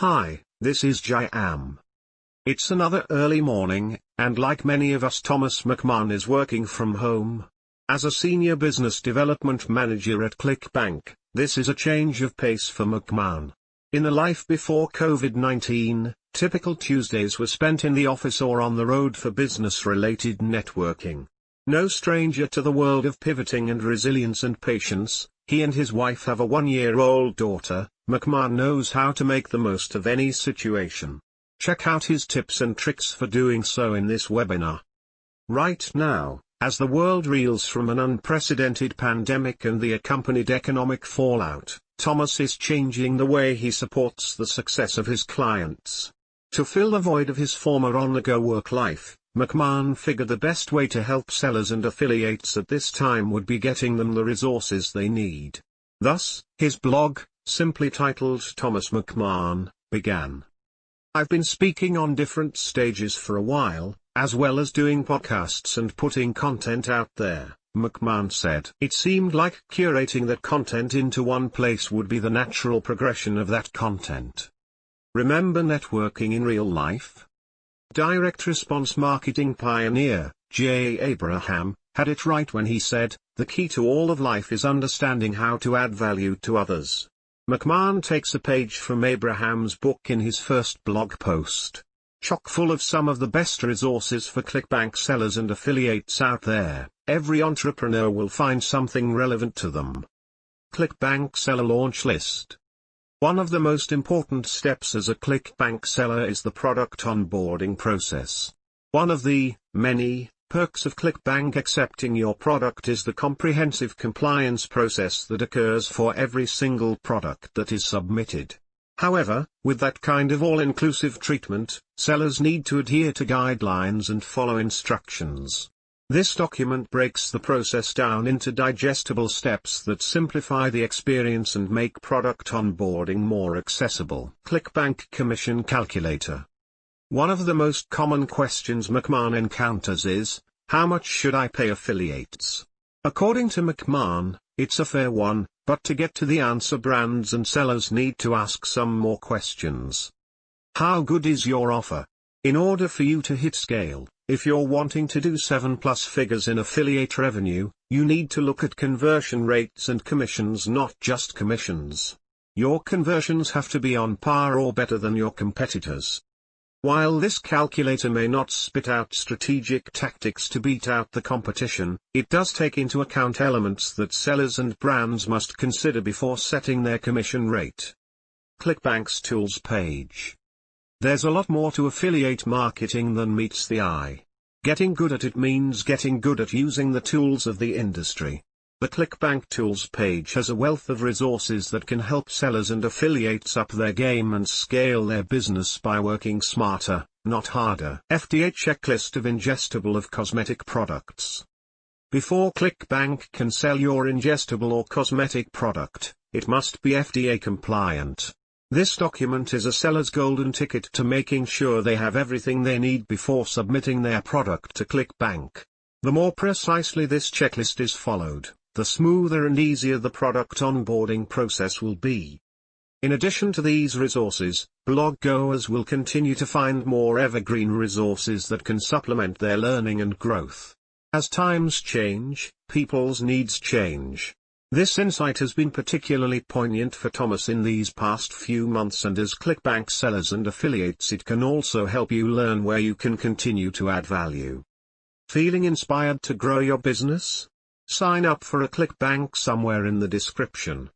Hi, this is Jayam. It's another early morning, and like many of us Thomas McMahon is working from home. As a senior business development manager at ClickBank, this is a change of pace for McMahon. In the life before COVID-19, typical Tuesdays were spent in the office or on the road for business-related networking. No stranger to the world of pivoting and resilience and patience, he and his wife have a one-year-old daughter, McMahon knows how to make the most of any situation. Check out his tips and tricks for doing so in this webinar. Right now, as the world reels from an unprecedented pandemic and the accompanied economic fallout, Thomas is changing the way he supports the success of his clients. To fill the void of his former on-the-go work life, McMahon figured the best way to help sellers and affiliates at this time would be getting them the resources they need. Thus, his blog, simply titled Thomas McMahon, began. I've been speaking on different stages for a while, as well as doing podcasts and putting content out there, McMahon said. It seemed like curating that content into one place would be the natural progression of that content. Remember networking in real life? Direct response marketing pioneer, Jay Abraham, had it right when he said, the key to all of life is understanding how to add value to others. McMahon takes a page from Abraham's book in his first blog post chock full of some of the best resources for ClickBank sellers and affiliates out there, every entrepreneur will find something relevant to them. ClickBank Seller Launch List One of the most important steps as a ClickBank seller is the product onboarding process. One of the, many, perks of ClickBank accepting your product is the comprehensive compliance process that occurs for every single product that is submitted. However, with that kind of all-inclusive treatment, sellers need to adhere to guidelines and follow instructions. This document breaks the process down into digestible steps that simplify the experience and make product onboarding more accessible. ClickBank Commission Calculator One of the most common questions McMahon encounters is, how much should I pay affiliates? According to McMahon, it's a fair one, but to get to the answer brands and sellers need to ask some more questions. How good is your offer? In order for you to hit scale, if you're wanting to do 7 plus figures in affiliate revenue, you need to look at conversion rates and commissions not just commissions. Your conversions have to be on par or better than your competitors. While this calculator may not spit out strategic tactics to beat out the competition, it does take into account elements that sellers and brands must consider before setting their commission rate. ClickBank's Tools page. There's a lot more to affiliate marketing than meets the eye. Getting good at it means getting good at using the tools of the industry. The ClickBank Tools page has a wealth of resources that can help sellers and affiliates up their game and scale their business by working smarter, not harder. FDA checklist of ingestible of cosmetic products. Before ClickBank can sell your ingestible or cosmetic product, it must be FDA compliant. This document is a seller's golden ticket to making sure they have everything they need before submitting their product to ClickBank. The more precisely this checklist is followed, the smoother and easier the product onboarding process will be. In addition to these resources, blog goers will continue to find more evergreen resources that can supplement their learning and growth. As times change, people's needs change. This insight has been particularly poignant for Thomas in these past few months and as ClickBank sellers and affiliates it can also help you learn where you can continue to add value. Feeling inspired to grow your business? Sign up for a ClickBank somewhere in the description.